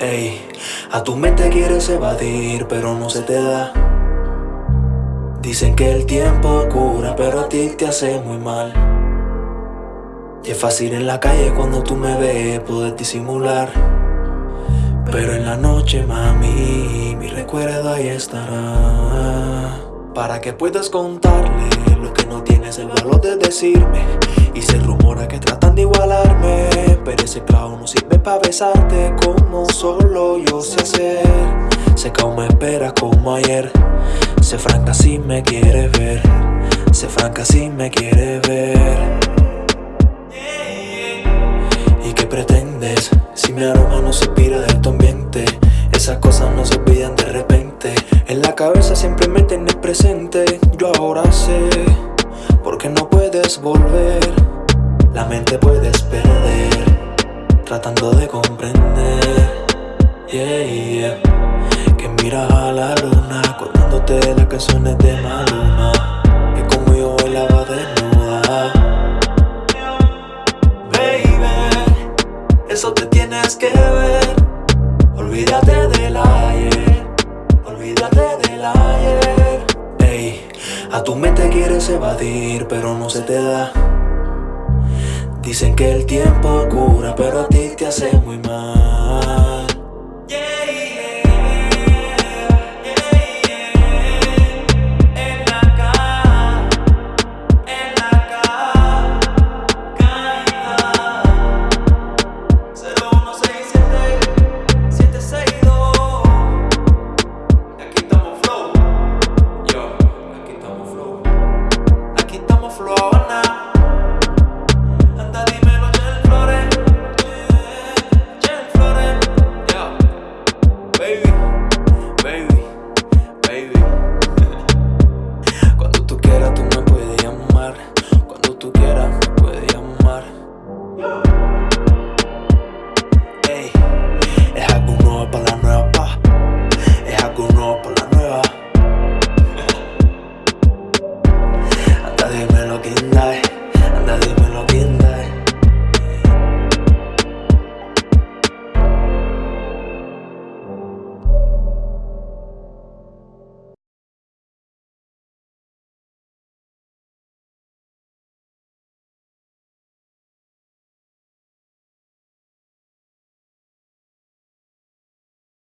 Ey, a tu mente quieres evadir, pero no se te da. Dicen que el tiempo cura, pero a ti te hace muy mal. Es fácil en la calle cuando tú me ves poder disimular. Pero en la noche, mami, mi recuerdo ahí estará. Para que puedas contarle lo que no tienes el valor de decirme. Y se rumora que tratan de igualarme. Pero ese clavo no sirve para besarte solo yo sé hacer. Sé que aún me esperas como ayer. Sé franca si me quieres ver. Sé franca si me quieres ver. ¿Y qué pretendes? Si mi aroma no se inspira de tu ambiente Esas cosas no se olvidan de repente En la cabeza siempre me tienes presente Yo ahora sé Porque no puedes volver La mente puedes perder Tratando de comprender Yeah, yeah. Que miras a la luna Contándote las canciones de Maluma. Que como yo bailaba desnuda. Eso te tienes que ver. Olvídate del ayer, olvídate del ayer. Ey, a tu mente quieres evadir pero no se te da. Dicen que el tiempo cura pero a ti te hace muy mal all.